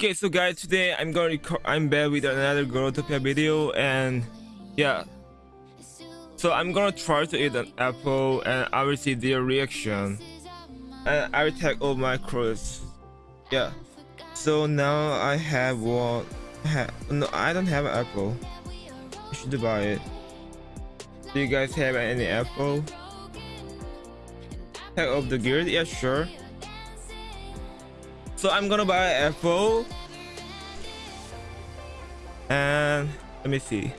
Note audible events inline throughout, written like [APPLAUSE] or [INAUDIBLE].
Okay, so guys, today I'm to I'm back with another Growtopia video, and yeah. So I'm gonna try to eat an apple, and I will see their reaction, and I will take all my clothes Yeah. So now I have one. Have, no, I don't have an apple. I should buy it. Do you guys have any apple? Tag of the gear Yeah, sure. So I'm gonna buy an apple. And let me see.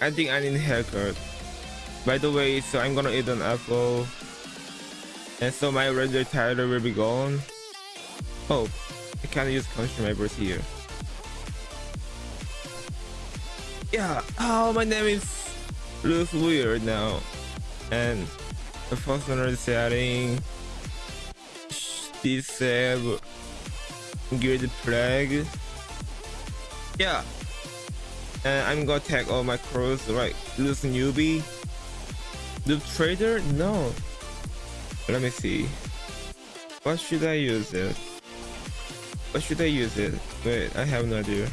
I think I need a haircut. By the way, so I'm gonna eat an apple. And so my regular title will be gone. Oh, I can't use consumables here. Yeah, oh my name is looks weird now. And the functional setting disable guild flag. Yeah. And i'm gonna tag all my crows right? Lose newbie. The trader? No. Let me see. What should i use it? What should i use it? Wait i have no idea.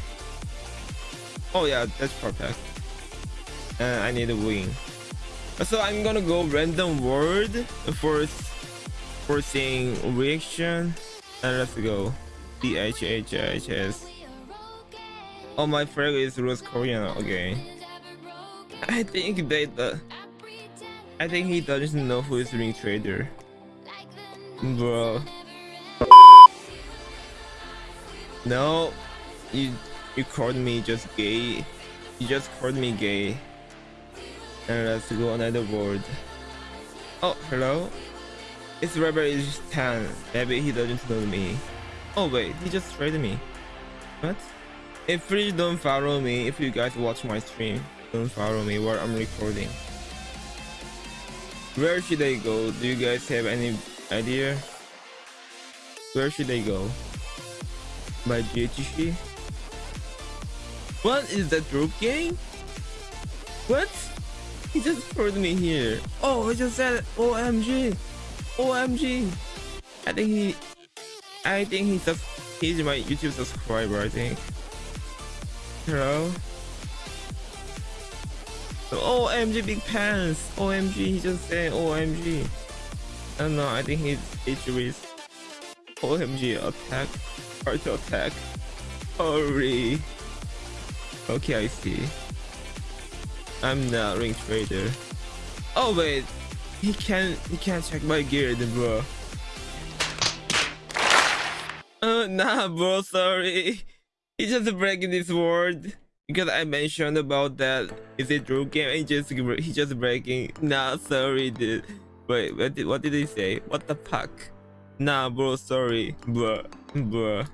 Oh yeah that's perfect. And i need a wing. So I'm gonna go random word for for seeing reaction. And let's go D H H H S oh my friend is Rose Korean okay I think they the I think he doesn't know who is ring trader bro no you you called me just gay you just called me gay and let's go another word. Oh, hello? It's Rebel is 10. Maybe he doesn't know me. Oh wait, he just traded me. What? If please don't follow me, if you guys watch my stream, don't follow me while I'm recording. Where should I go? Do you guys have any idea? Where should I go? By GHC? What is that group game? What? He just put me here. Oh, he just said OMG. OMG. I think he I think he just he's my YouTube subscriber, I think. Hello? OMG big pants. OMG, he just said OMG. I don't know, I think he's HR's OMG attack. Hard attack. Hurry. Okay, I see. I'm not ring trader. Oh wait, he can't he can't check my gear then bro. Uh nah bro, sorry. He just breaking this word because I mentioned about that. Is it true game? He just he just breaking. Nah, sorry, dude. Wait, what did what did he say? What the fuck? Nah, bro, sorry, bro, bro.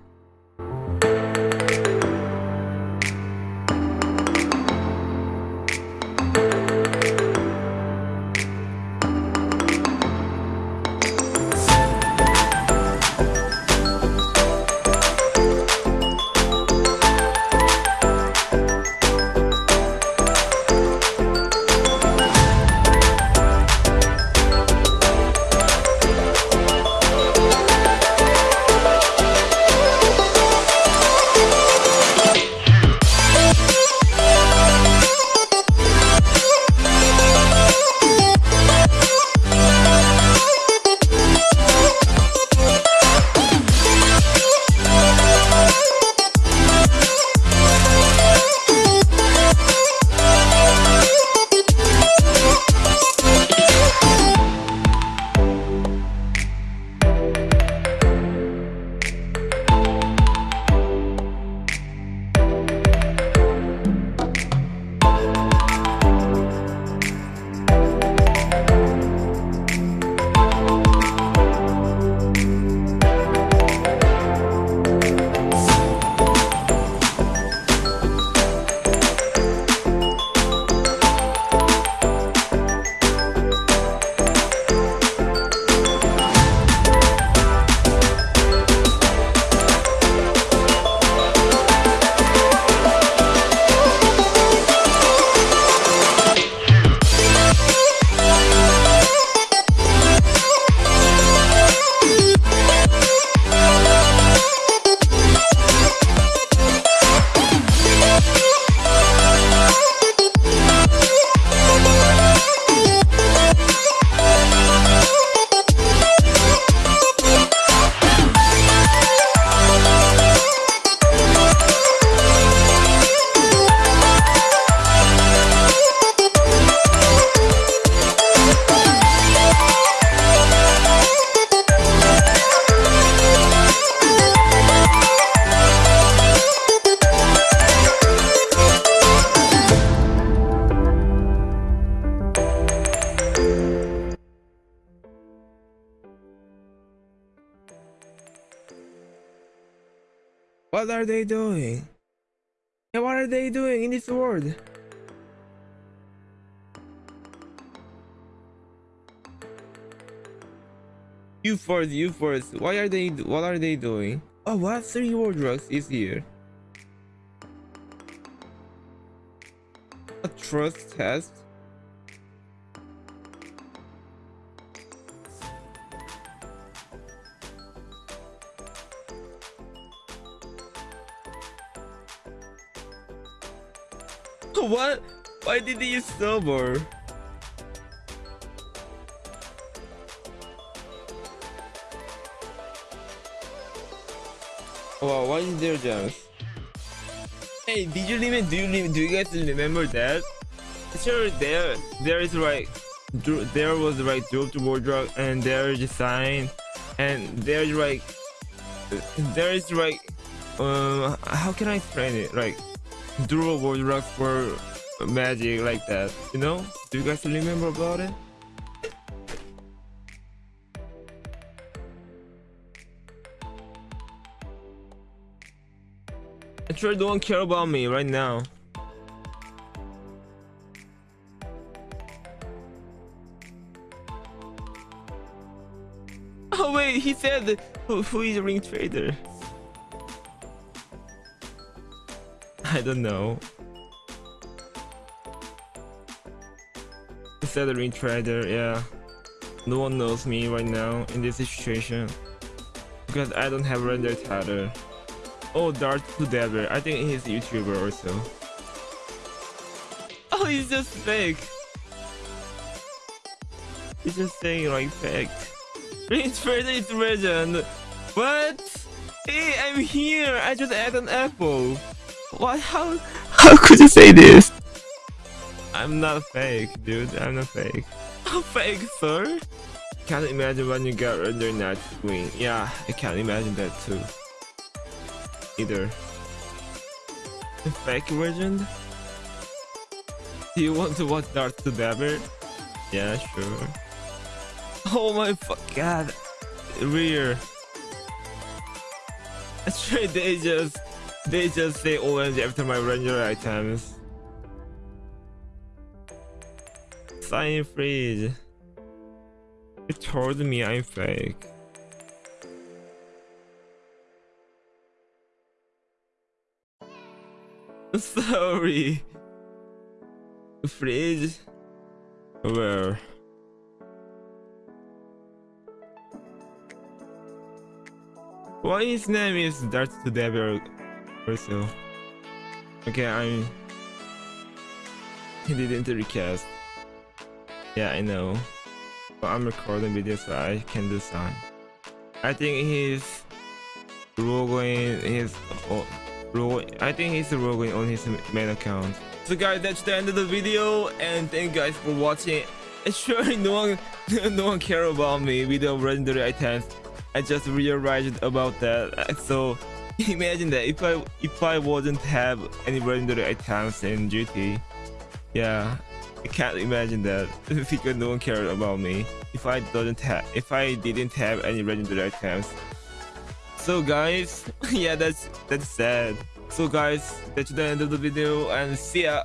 What are they doing? Yeah, what are they doing in this world? You first, you first. Why are they? What are they doing? Oh, what three war drugs is here? A trust test. [LAUGHS] what? Why did he use silver? Wow, why is there gems? Hey, did you even do you do you guys remember that? Sure, there there is like there was like drop to wardrobe and there is a sign and there's like there is like uh how can I explain it like durable rock for magic like that you know do you guys remember about it I sure don't care about me right now. Oh wait, he said who, who is a ring trader? [LAUGHS] I don't know. Ring trader, yeah. No one knows me right now in this situation. Because I don't have render title. Oh, Dart to Devil. I think he's a YouTuber also. [LAUGHS] Oh, he's just fake. He's just saying like fake. Prince Further is legend. What? Hey, I'm here. I just ate an apple. What? How? How could you say this? I'm not fake, dude. I'm not fake. [LAUGHS] How fake, sir? Can't imagine when you get under Night Queen. Yeah, I can't imagine that too either. The fake version? Do you want to watch Darth to Dabber? Yeah, sure. Oh my fuck god. Rear. That's right, they just they just say orange after my ranger items. Sign freeze. It told me I'm fake. [LAUGHS] Sorry. Freeze. Where? Why his name is Darth Devil also? Okay, I'm... He didn't recast. Yeah, I know. But I'm recording video so I can do some. I think he's logoing his... Oh, I think he's roguing on his main account. So guys, that's the end of the video, and thank you guys for watching. [LAUGHS] And sure, no one, [LAUGHS] no one care about me with the legendary items. I just realized about that. [LAUGHS] So [LAUGHS] imagine that if I if I wouldn't have any legendary items in GT, yeah, I can't imagine that [LAUGHS] because no one cared about me. If I didn't have if I didn't have any legendary items, so guys, [LAUGHS] yeah, that's that's sad. So guys, that's the end of the video and see ya.